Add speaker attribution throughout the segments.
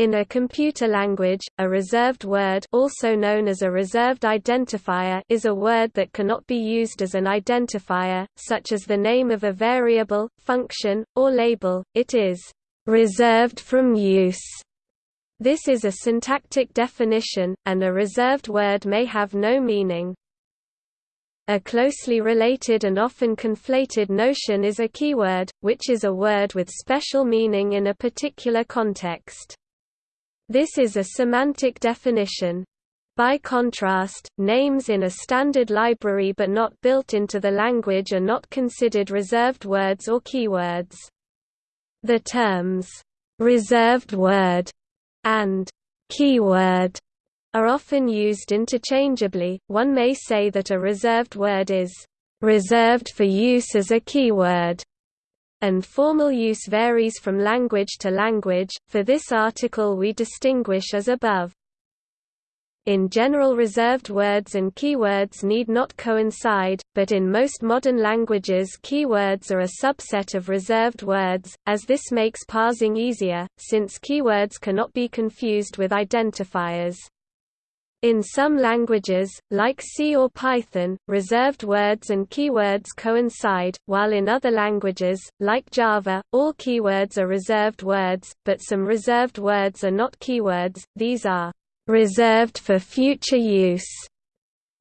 Speaker 1: In a computer language, a reserved word also known as a reserved identifier is a word that cannot be used as an identifier, such as the name of a variable, function, or label, it is «reserved from use». This is a syntactic definition, and a reserved word may have no meaning. A closely related and often conflated notion is a keyword, which is a word with special meaning in a particular context. This is a semantic definition. By contrast, names in a standard library but not built into the language are not considered reserved words or keywords. The terms, "'reserved word' and "'keyword' are often used interchangeably. One may say that a reserved word is "'reserved for use as a keyword' and formal use varies from language to language. For this article we distinguish as above. In general reserved words and keywords need not coincide, but in most modern languages keywords are a subset of reserved words, as this makes parsing easier, since keywords cannot be confused with identifiers. In some languages, like C or Python, reserved words and keywords coincide, while in other languages, like Java, all keywords are reserved words, but some reserved words are not keywords, these are reserved for future use.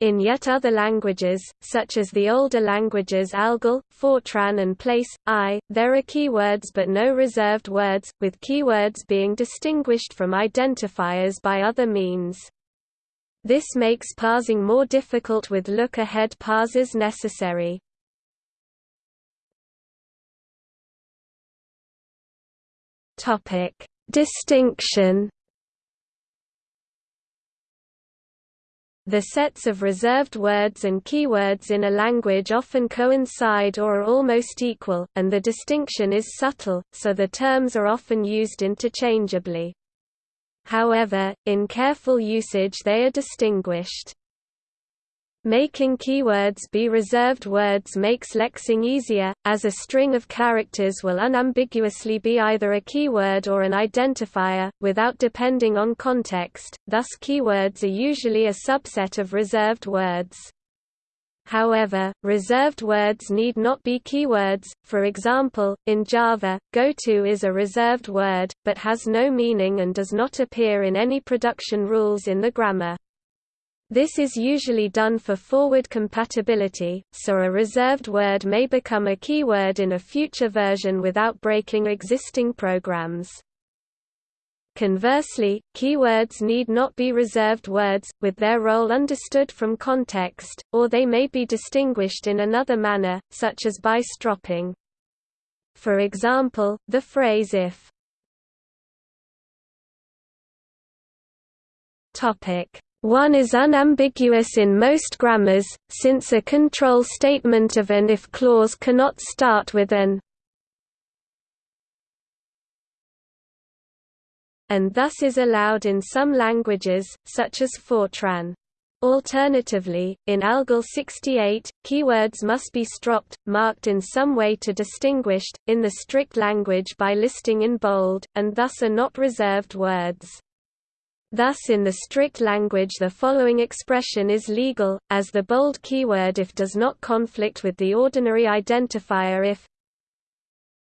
Speaker 1: In yet other languages, such as the older languages Algol, Fortran and Place, I, there are keywords but no reserved words, with keywords being distinguished from identifiers by other means. This makes parsing more difficult with look-ahead parsers necessary. Topic: Distinction. The sets of reserved words and keywords in a language often coincide or are almost equal, and the distinction is subtle, so the terms are often used interchangeably. However, in careful usage they are distinguished. Making keywords be reserved words makes lexing easier, as a string of characters will unambiguously be either a keyword or an identifier, without depending on context, thus keywords are usually a subset of reserved words. However, reserved words need not be keywords, for example, in Java, goto is a reserved word, but has no meaning and does not appear in any production rules in the grammar. This is usually done for forward compatibility, so a reserved word may become a keyword in a future version without breaking existing programs. Conversely, keywords need not be reserved words, with their role understood from context, or they may be distinguished in another manner, such as by stropping. For example, the phrase if one is unambiguous in most grammars, since a control statement of an if clause cannot start with an and thus is allowed in some languages, such as Fortran. Alternatively, in ALGOL 68, keywords must be stropped, marked in some way to distinguished, in the strict language by listing in bold, and thus are not reserved words. Thus in the strict language the following expression is legal, as the bold keyword if does not conflict with the ordinary identifier if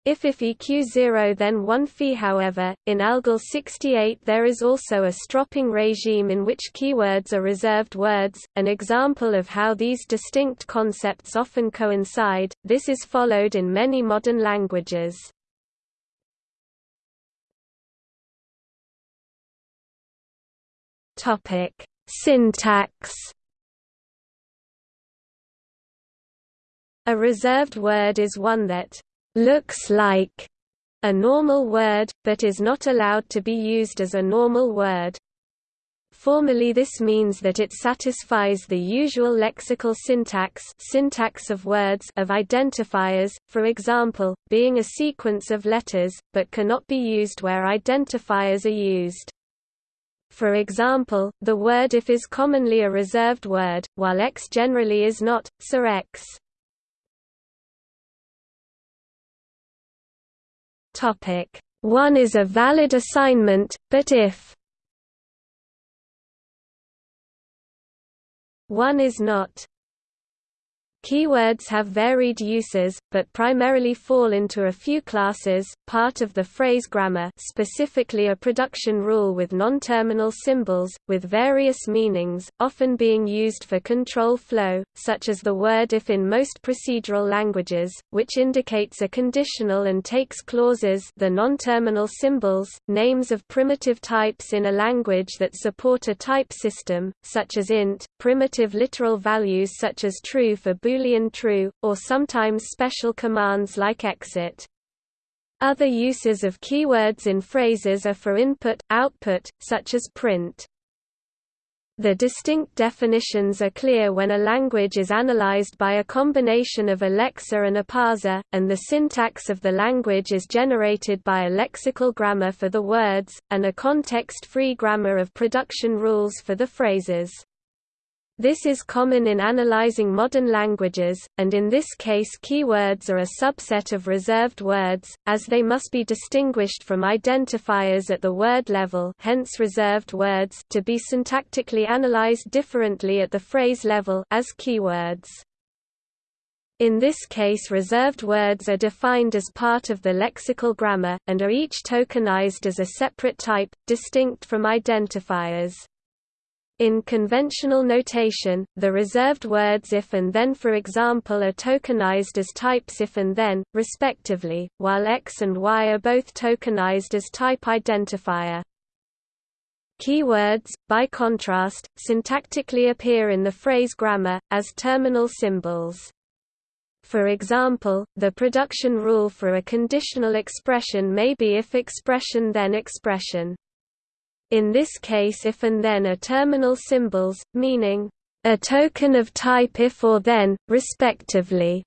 Speaker 1: if if EQ0 then 1 phi however, in ALGOL 68 there is also a stropping regime in which keywords are reserved words, an example of how these distinct concepts often coincide, this is followed in many modern languages. Syntax A reserved word is one that looks like a normal word, but is not allowed to be used as a normal word. Formally this means that it satisfies the usual lexical syntax syntax of words of identifiers, for example, being a sequence of letters, but cannot be used where identifiers are used. For example, the word if is commonly a reserved word, while x generally is not, so x one is a valid assignment, but if one is not Keywords have varied uses, but primarily fall into a few classes, part of the phrase grammar specifically a production rule with non-terminal symbols, with various meanings, often being used for control flow, such as the word if in most procedural languages, which indicates a conditional and takes clauses the non-terminal symbols, names of primitive types in a language that support a type system, such as int, primitive literal values such as true for Boolean true, or sometimes special commands like exit. Other uses of keywords in phrases are for input, output, such as print. The distinct definitions are clear when a language is analyzed by a combination of a lexer and a parser, and the syntax of the language is generated by a lexical grammar for the words, and a context-free grammar of production rules for the phrases. This is common in analyzing modern languages, and in this case keywords are a subset of reserved words, as they must be distinguished from identifiers at the word level hence reserved words to be syntactically analyzed differently at the phrase level as keywords. In this case reserved words are defined as part of the lexical grammar, and are each tokenized as a separate type, distinct from identifiers. In conventional notation, the reserved words if and then for example are tokenized as types if and then, respectively, while x and y are both tokenized as type identifier. Keywords, by contrast, syntactically appear in the phrase grammar, as terminal symbols. For example, the production rule for a conditional expression may be if expression then expression. In this case if and then are terminal symbols, meaning, a token of type if or then, respectively.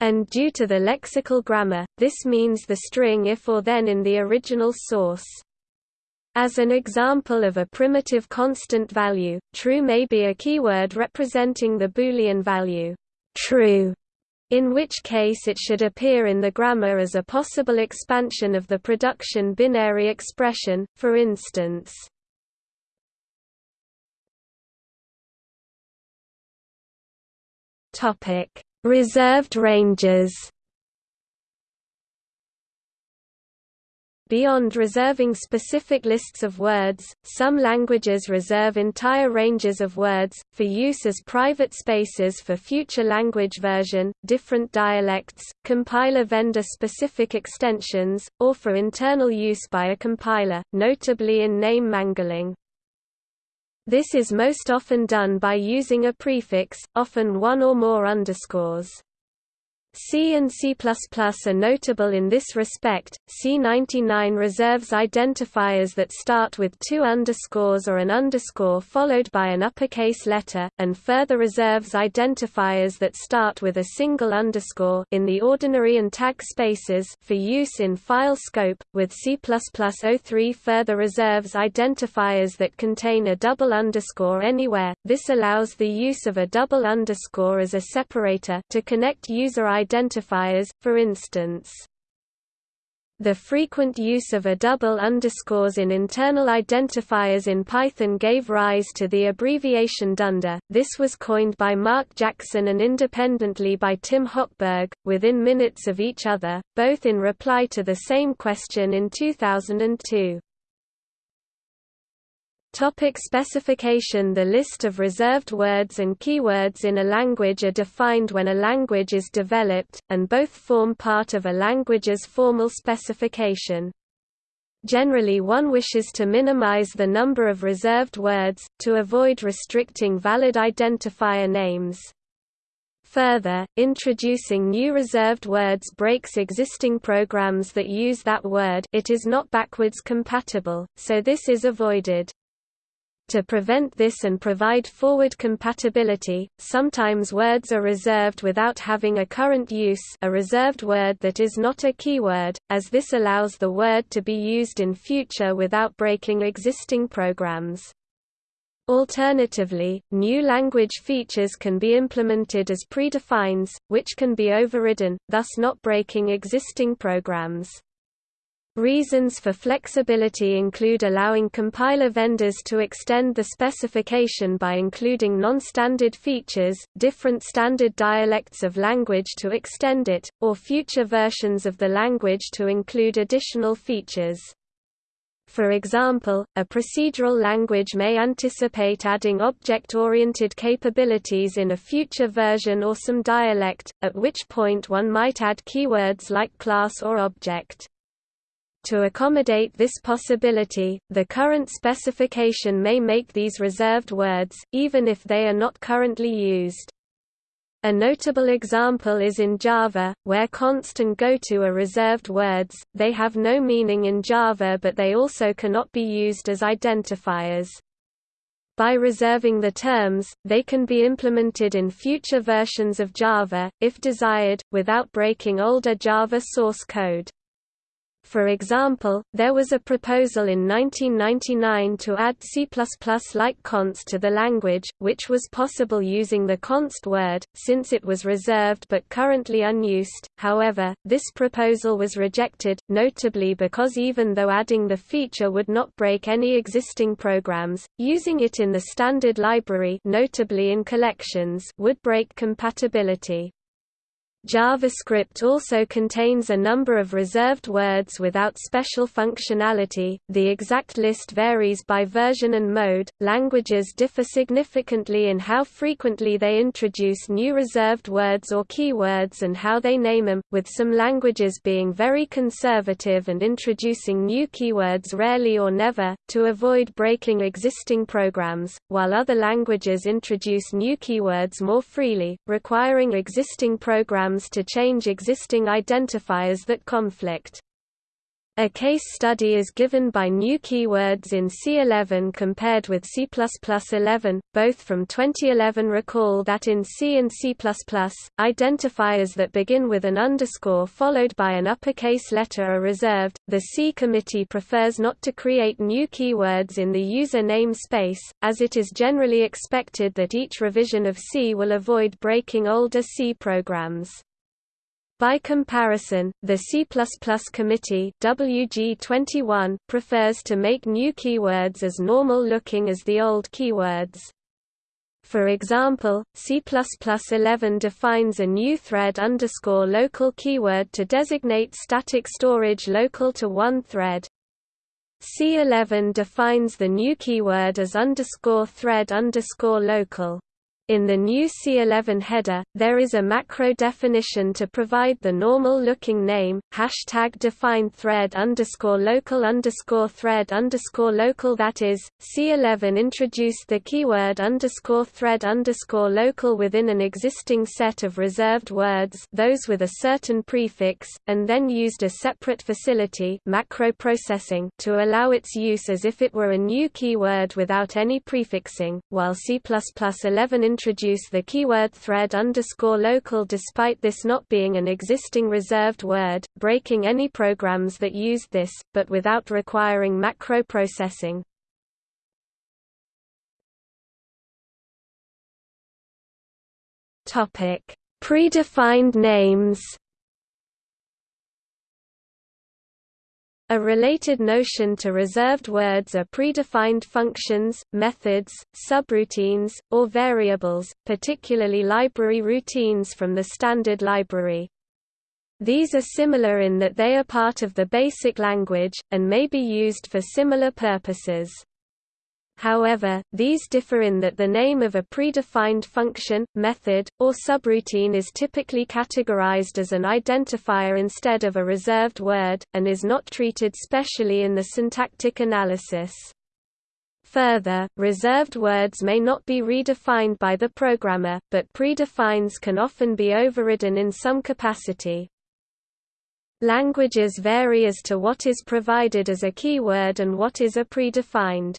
Speaker 1: And due to the lexical grammar, this means the string if or then in the original source. As an example of a primitive constant value, true may be a keyword representing the Boolean value true, in which case it should appear in the grammar as a possible expansion of the production binary expression, for instance. Reserved ranges Beyond reserving specific lists of words, some languages reserve entire ranges of words, for use as private spaces for future language version, different dialects, compiler vendor-specific extensions, or for internal use by a compiler, notably in name mangling. This is most often done by using a prefix, often one or more underscores. C and C++ are notable in this respect. C99 reserves identifiers that start with two underscores or an underscore followed by an uppercase letter, and further reserves identifiers that start with a single underscore in the ordinary and tag spaces for use in file scope, with C++03 further reserves identifiers that contain a double underscore anywhere. This allows the use of a double underscore as a separator to connect user identifiers, for instance. The frequent use of a double underscores in internal identifiers in Python gave rise to the abbreviation dunder. This was coined by Mark Jackson and independently by Tim Hochberg, within minutes of each other, both in reply to the same question in 2002. Topic specification The list of reserved words and keywords in a language are defined when a language is developed, and both form part of a language's formal specification. Generally one wishes to minimize the number of reserved words, to avoid restricting valid identifier names. Further, introducing new reserved words breaks existing programs that use that word it is not backwards compatible, so this is avoided. To prevent this and provide forward compatibility, sometimes words are reserved without having a current use a reserved word that is not a keyword, as this allows the word to be used in future without breaking existing programs. Alternatively, new language features can be implemented as predefines, which can be overridden, thus not breaking existing programs. Reasons for flexibility include allowing compiler vendors to extend the specification by including non-standard features, different standard dialects of language to extend it, or future versions of the language to include additional features. For example, a procedural language may anticipate adding object-oriented capabilities in a future version or some dialect, at which point one might add keywords like class or object. To accommodate this possibility, the current specification may make these reserved words, even if they are not currently used. A notable example is in Java, where const and goto are reserved words, they have no meaning in Java but they also cannot be used as identifiers. By reserving the terms, they can be implemented in future versions of Java, if desired, without breaking older Java source code. For example, there was a proposal in 1999 to add C++-like const to the language, which was possible using the const word, since it was reserved but currently unused. However, this proposal was rejected, notably because even though adding the feature would not break any existing programs, using it in the standard library notably in collections would break compatibility. JavaScript also contains a number of reserved words without special functionality. The exact list varies by version and mode. Languages differ significantly in how frequently they introduce new reserved words or keywords and how they name them, with some languages being very conservative and introducing new keywords rarely or never, to avoid breaking existing programs, while other languages introduce new keywords more freely, requiring existing programs programs to change existing identifiers that conflict. A case study is given by new keywords in C11 compared with C++11, both from 2011 recall that in C and C++, identifiers that begin with an underscore followed by an uppercase letter are reserved. The C committee prefers not to create new keywords in the user name space, as it is generally expected that each revision of C will avoid breaking older C programs. By comparison, the C++ committee WG21 prefers to make new keywords as normal-looking as the old keywords. For example, C++11 defines a new thread underscore local keyword to designate static storage local to one thread. C11 defines the new keyword as underscore thread underscore local. In the new C11 header, there is a macro definition to provide the normal-looking name, hashtag define thread underscore local underscore thread underscore local that is, C11 introduced the keyword underscore thread underscore local within an existing set of reserved words those with a certain prefix, and then used a separate facility macro processing to allow its use as if it were a new keyword without any prefixing, while C++11 introduce the keyword thread underscore local despite this not being an existing reserved word, breaking any programs that used this, but without requiring macro processing. Predefined names A related notion to reserved words are predefined functions, methods, subroutines, or variables, particularly library routines from the standard library. These are similar in that they are part of the basic language, and may be used for similar purposes. However, these differ in that the name of a predefined function, method, or subroutine is typically categorized as an identifier instead of a reserved word, and is not treated specially in the syntactic analysis. Further, reserved words may not be redefined by the programmer, but predefines can often be overridden in some capacity. Languages vary as to what is provided as a keyword and what is a predefined.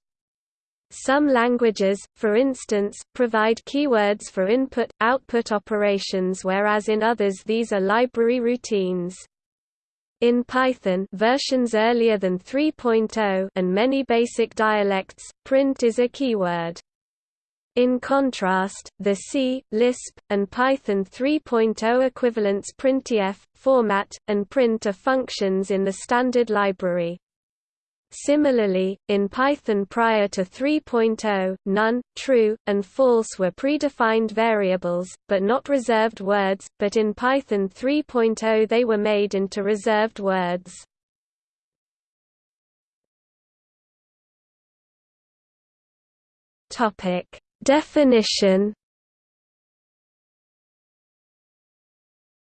Speaker 1: Some languages, for instance, provide keywords for input-output operations whereas in others these are library routines. In Python versions earlier than 3.0 and many basic dialects, print is a keyword. In contrast, the C, Lisp, and Python 3.0 equivalents printf, format, and print are functions in the standard library. Similarly, in Python prior to 3.0, none, true, and false were predefined variables, but not reserved words, but in Python 3.0 they were made into reserved words. Definition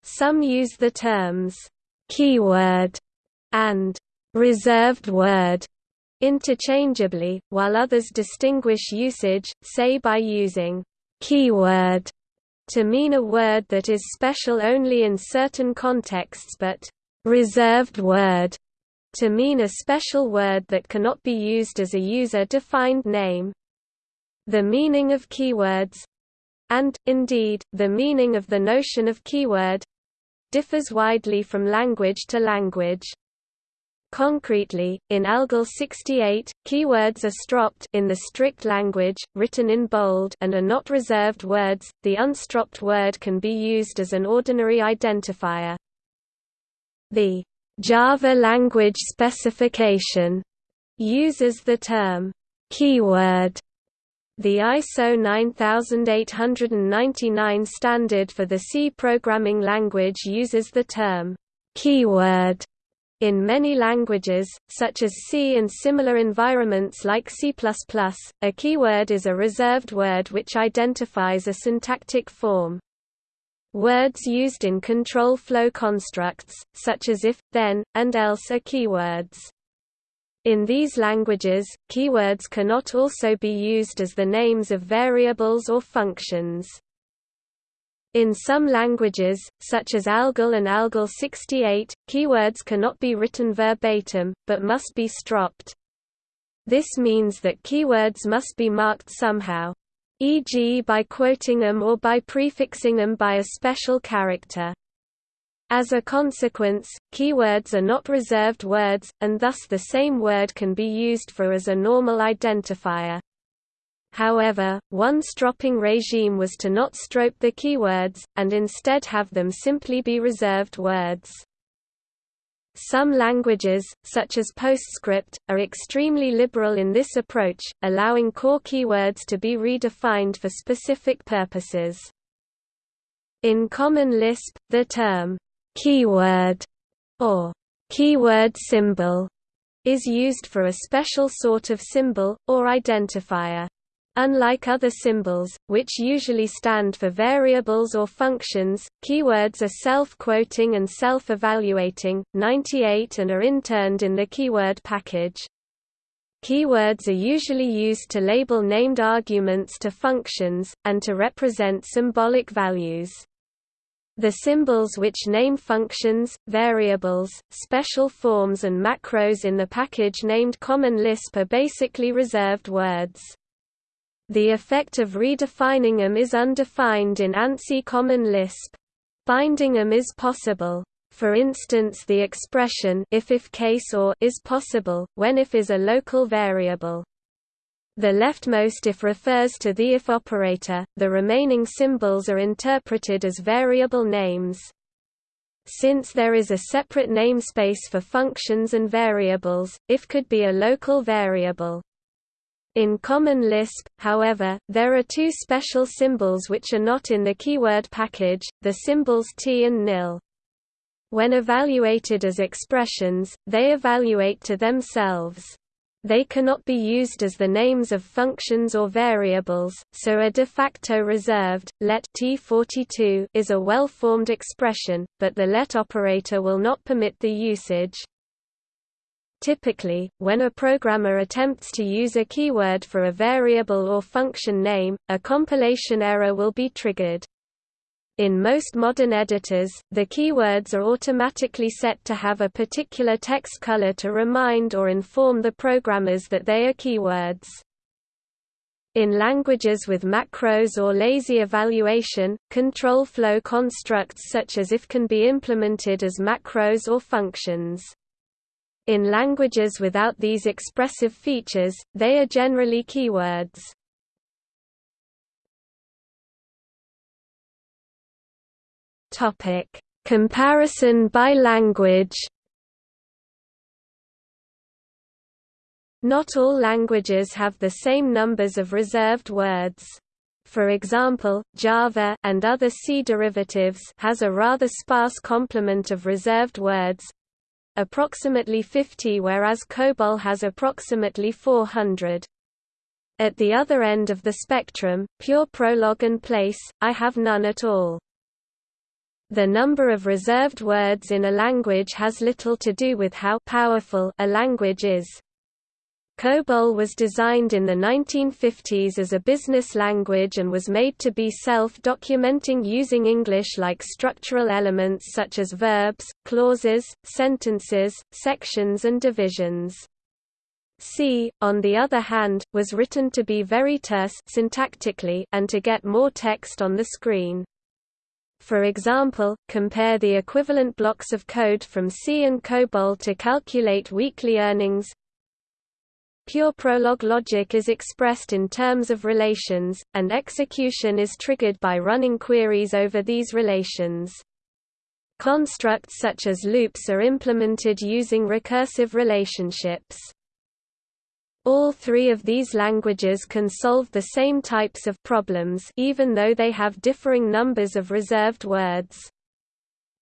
Speaker 1: Some use the terms keyword and reserved word interchangeably, while others distinguish usage, say by using keyword to mean a word that is special only in certain contexts but reserved word to mean a special word that cannot be used as a user-defined name. The meaning of keywords and, indeed, the meaning of the notion of keyword differs widely from language to language. Concretely, in ALGOL 68, keywords are stropped in the strict language, written in bold and are not reserved words. The unstropped word can be used as an ordinary identifier. The Java language specification uses the term keyword the ISO 9899 standard for the C programming language uses the term keyword in many languages, such as C and similar environments like C++, a keyword is a reserved word which identifies a syntactic form. Words used in control flow constructs, such as if, then, and else are keywords. In these languages, keywords cannot also be used as the names of variables or functions. In some languages, such as ALGOL and ALGOL 68, keywords cannot be written verbatim, but must be stropped. This means that keywords must be marked somehow, e.g. by quoting them or by prefixing them by a special character. As a consequence, keywords are not reserved words, and thus the same word can be used for as a normal identifier. However, one stropping regime was to not strope the keywords, and instead have them simply be reserved words. Some languages, such as PostScript, are extremely liberal in this approach, allowing core keywords to be redefined for specific purposes. In Common Lisp, the term keyword or keyword symbol is used for a special sort of symbol, or identifier. Unlike other symbols, which usually stand for variables or functions, keywords are self-quoting and self-evaluating, 98 and are interned in the keyword package. Keywords are usually used to label named arguments to functions, and to represent symbolic values. The symbols which name functions, variables, special forms and macros in the package named Common Lisp are basically reserved words. The effect of redefining them is undefined in ANSI Common Lisp. Binding them is possible. For instance the expression if if case or is possible, when if is a local variable. The leftmost if refers to the if operator, the remaining symbols are interpreted as variable names. Since there is a separate namespace for functions and variables, if could be a local variable. In Common Lisp, however, there are two special symbols which are not in the keyword package, the symbols t and nil. When evaluated as expressions, they evaluate to themselves. They cannot be used as the names of functions or variables, so a de facto reserved, let T42 is a well-formed expression, but the let operator will not permit the usage. Typically, when a programmer attempts to use a keyword for a variable or function name, a compilation error will be triggered. In most modern editors, the keywords are automatically set to have a particular text color to remind or inform the programmers that they are keywords. In languages with macros or lazy evaluation, control flow constructs such as if can be implemented as macros or functions. In languages without these expressive features, they are generally keywords. Topic: Comparison by language. Not all languages have the same numbers of reserved words. For example, Java and other C derivatives has a rather sparse complement of reserved words, approximately 50 whereas COBOL has approximately 400. At the other end of the spectrum, pure prolog and place, I have none at all. The number of reserved words in a language has little to do with how powerful a language is. COBOL was designed in the 1950s as a business language and was made to be self-documenting using English-like structural elements such as verbs, clauses, sentences, sections and divisions. C, on the other hand, was written to be very terse syntactically and to get more text on the screen. For example, compare the equivalent blocks of code from C and COBOL to calculate weekly earnings, Pure prolog logic is expressed in terms of relations, and execution is triggered by running queries over these relations. Constructs such as loops are implemented using recursive relationships. All three of these languages can solve the same types of problems even though they have differing numbers of reserved words.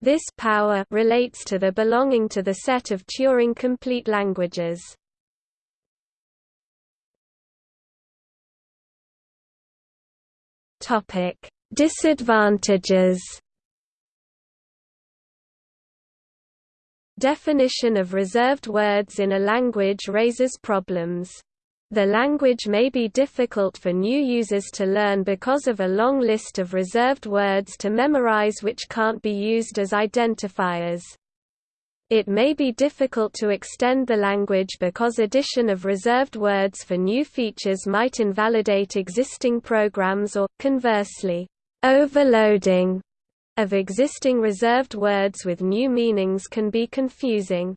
Speaker 1: This power relates to the belonging to the set of Turing-complete languages. Topic: Disadvantages. Definition of reserved words in a language raises problems. The language may be difficult for new users to learn because of a long list of reserved words to memorize which can't be used as identifiers. It may be difficult to extend the language because addition of reserved words for new features might invalidate existing programs or, conversely, overloading of existing reserved words with new meanings can be confusing.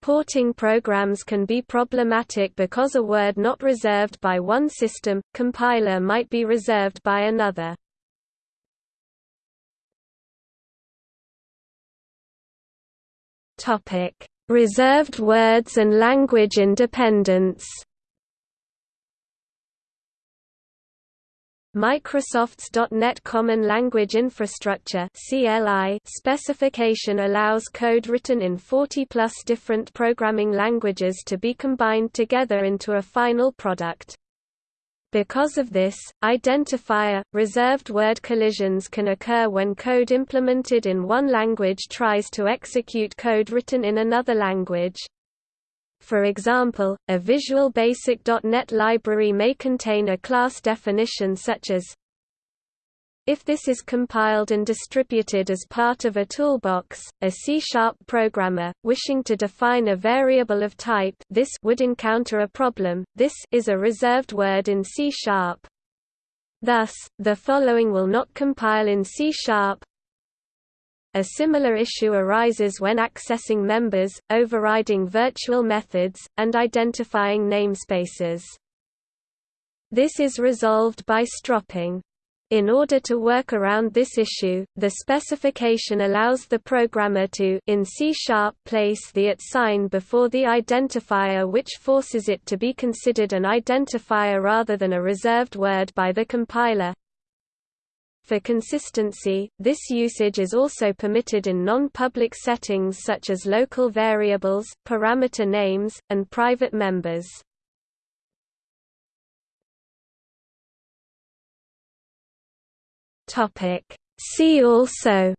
Speaker 1: Porting programs can be problematic because a word not reserved by one system, compiler might be reserved by another. Topic: Reserved words and language independence. Microsoft's .NET Common Language Infrastructure specification allows code written in 40-plus different programming languages to be combined together into a final product. Because of this, identifier, reserved word collisions can occur when code implemented in one language tries to execute code written in another language. For example, a Visual Basic.NET library may contain a class definition such as if this is compiled and distributed as part of a toolbox, a C-sharp programmer, wishing to define a variable of type this would encounter a problem, this is a reserved word in C-sharp. Thus, the following will not compile in C-sharp. A similar issue arises when accessing members, overriding virtual methods, and identifying namespaces. This is resolved by stropping. In order to work around this issue, the specification allows the programmer to in C-sharp place the at sign before the identifier which forces it to be considered an identifier rather than a reserved word by the compiler. For consistency, this usage is also permitted in non-public settings such as local variables, parameter names, and private members. Topic. See also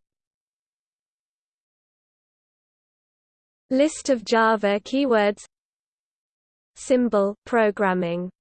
Speaker 1: List of Java keywords Symbol programming